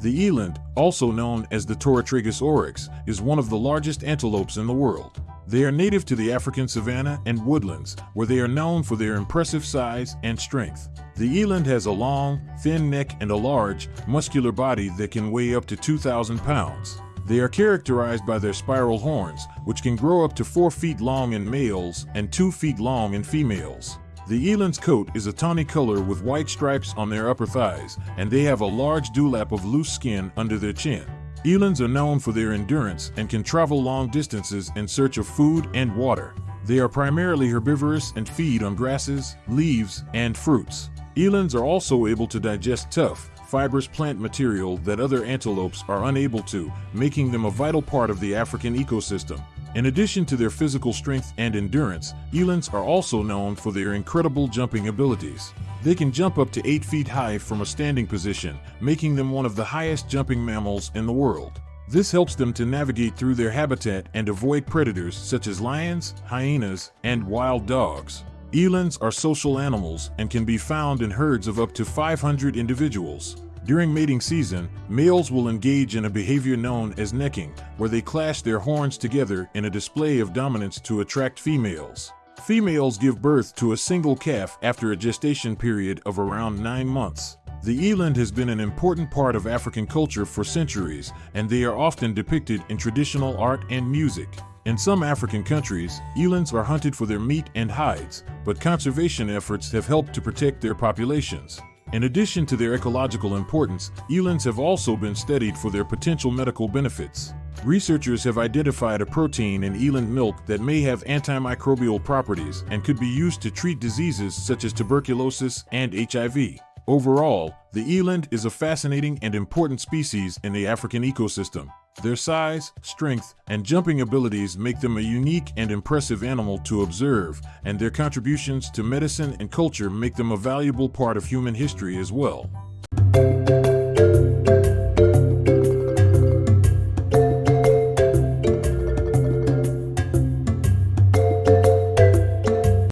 The eland, also known as the Taurotragus oryx, is one of the largest antelopes in the world. They are native to the African savanna and woodlands, where they are known for their impressive size and strength. The eland has a long, thin neck and a large, muscular body that can weigh up to 2,000 pounds. They are characterized by their spiral horns, which can grow up to 4 feet long in males and 2 feet long in females. The eland's coat is a tawny color with white stripes on their upper thighs, and they have a large dewlap of loose skin under their chin. Elands are known for their endurance and can travel long distances in search of food and water. They are primarily herbivorous and feed on grasses, leaves, and fruits. Elands are also able to digest tough, fibrous plant material that other antelopes are unable to, making them a vital part of the African ecosystem. In addition to their physical strength and endurance, elands are also known for their incredible jumping abilities. They can jump up to 8 feet high from a standing position, making them one of the highest jumping mammals in the world. This helps them to navigate through their habitat and avoid predators such as lions, hyenas, and wild dogs. Elands are social animals and can be found in herds of up to 500 individuals. During mating season, males will engage in a behavior known as necking, where they clash their horns together in a display of dominance to attract females. Females give birth to a single calf after a gestation period of around nine months. The eland has been an important part of African culture for centuries, and they are often depicted in traditional art and music. In some African countries, elands are hunted for their meat and hides, but conservation efforts have helped to protect their populations. In addition to their ecological importance, elands have also been studied for their potential medical benefits. Researchers have identified a protein in eland milk that may have antimicrobial properties and could be used to treat diseases such as tuberculosis and HIV. Overall, the eland is a fascinating and important species in the African ecosystem. Their size, strength, and jumping abilities make them a unique and impressive animal to observe, and their contributions to medicine and culture make them a valuable part of human history as well.